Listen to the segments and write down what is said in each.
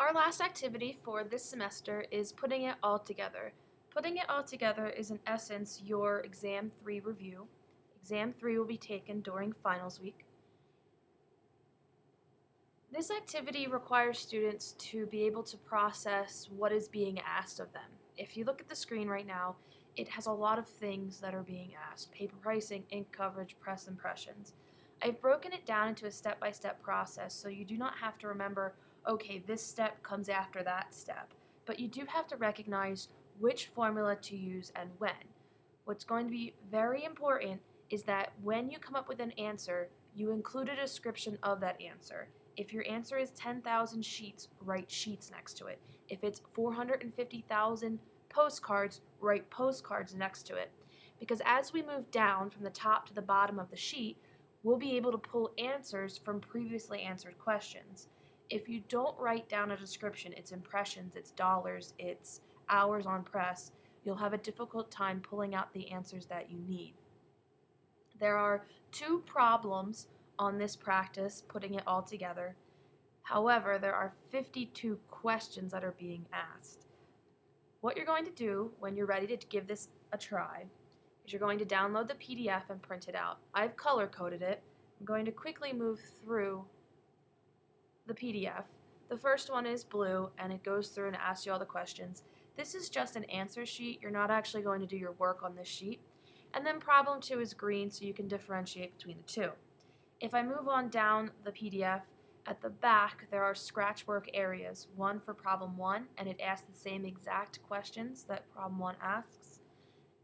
Our last activity for this semester is putting it all together. Putting it all together is in essence your exam 3 review. Exam 3 will be taken during finals week. This activity requires students to be able to process what is being asked of them. If you look at the screen right now, it has a lot of things that are being asked. Paper pricing, ink coverage, press impressions. I've broken it down into a step-by-step -step process so you do not have to remember, okay, this step comes after that step. But you do have to recognize which formula to use and when. What's going to be very important is that when you come up with an answer, you include a description of that answer. If your answer is 10,000 sheets, write sheets next to it. If it's 450,000 postcards, write postcards next to it. Because as we move down from the top to the bottom of the sheet, we'll be able to pull answers from previously answered questions. If you don't write down a description, it's impressions, it's dollars, it's hours on press, you'll have a difficult time pulling out the answers that you need. There are two problems on this practice, putting it all together. However, there are 52 questions that are being asked. What you're going to do when you're ready to give this a try is you're going to download the PDF and print it out. I've color coded it. I'm going to quickly move through the PDF. The first one is blue and it goes through and asks you all the questions. This is just an answer sheet. You're not actually going to do your work on this sheet. And then problem two is green so you can differentiate between the two. If I move on down the PDF, at the back there are scratch work areas, one for problem one, and it asks the same exact questions that problem one asks.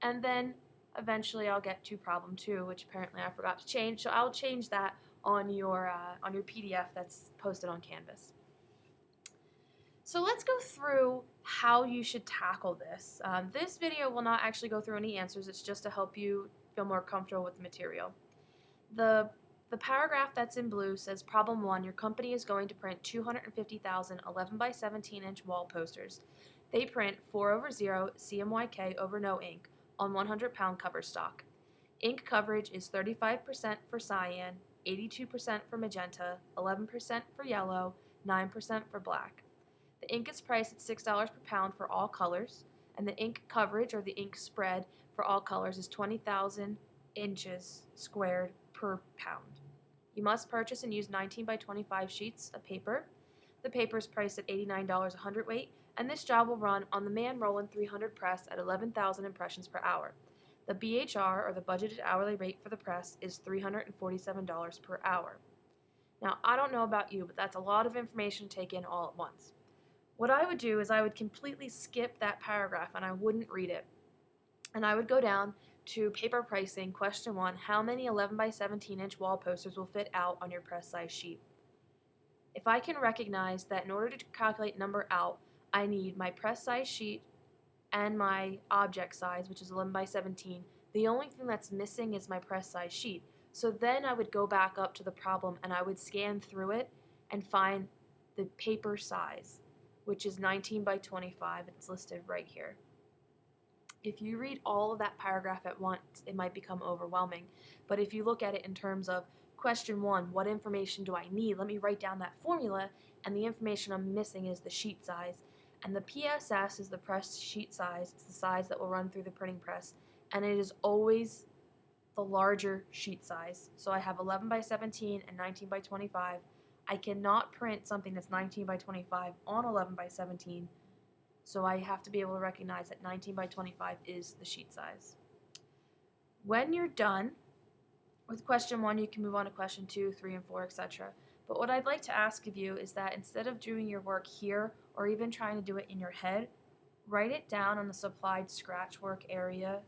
And then eventually I'll get to problem two, which apparently I forgot to change, so I'll change that on your, uh, on your PDF that's posted on Canvas. So let's go through how you should tackle this. Um, this video will not actually go through any answers, it's just to help you feel more comfortable with the material. The the paragraph that's in blue says problem one, your company is going to print 250,000 11 by 17 inch wall posters. They print 4 over 0 CMYK over no ink on 100 pound cover stock. Ink coverage is 35% for cyan, 82% for magenta, 11% for yellow, 9% for black. The ink is priced at $6 per pound for all colors, and the ink coverage or the ink spread for all colors is 20,000 inches squared per pound. You must purchase and use 19 by 25 sheets of paper. The paper is priced at $89 a hundredweight, and this job will run on the Man Roland 300 press at 11,000 impressions per hour. The BHR, or the budgeted hourly rate for the press, is $347 per hour. Now, I don't know about you, but that's a lot of information to take in all at once. What I would do is I would completely skip that paragraph and I wouldn't read it. And I would go down to paper pricing, question one, how many 11 by 17 inch wall posters will fit out on your press size sheet? If I can recognize that in order to calculate number out, I need my press size sheet and my object size, which is 11 by 17, the only thing that's missing is my press size sheet. So then I would go back up to the problem and I would scan through it and find the paper size, which is 19 by 25. It's listed right here. If you read all of that paragraph at once, it might become overwhelming. But if you look at it in terms of question one, what information do I need? Let me write down that formula, and the information I'm missing is the sheet size. And the PSS is the press sheet size. It's the size that will run through the printing press. And it is always the larger sheet size. So I have 11 by 17 and 19 by 25. I cannot print something that's 19 by 25 on 11 by 17 so I have to be able to recognize that 19 by 25 is the sheet size. When you're done with question one, you can move on to question two, three, and four, etc. But what I'd like to ask of you is that instead of doing your work here or even trying to do it in your head, write it down on the supplied scratch work area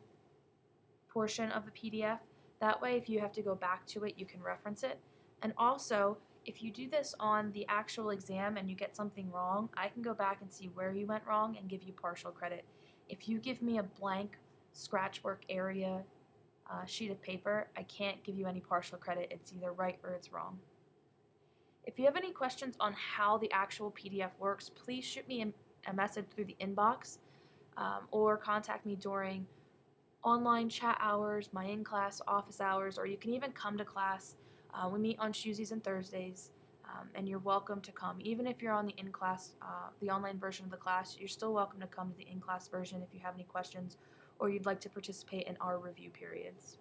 portion of the PDF. That way, if you have to go back to it, you can reference it. And also, if you do this on the actual exam and you get something wrong, I can go back and see where you went wrong and give you partial credit. If you give me a blank scratch work area uh, sheet of paper, I can't give you any partial credit. It's either right or it's wrong. If you have any questions on how the actual PDF works, please shoot me a message through the inbox um, or contact me during online chat hours, my in-class office hours, or you can even come to class uh, we meet on Tuesdays and Thursdays. Um, and you're welcome to come. Even if you're on the in class, uh, the online version of the class, you're still welcome to come to the in class version if you have any questions or you'd like to participate in our review periods.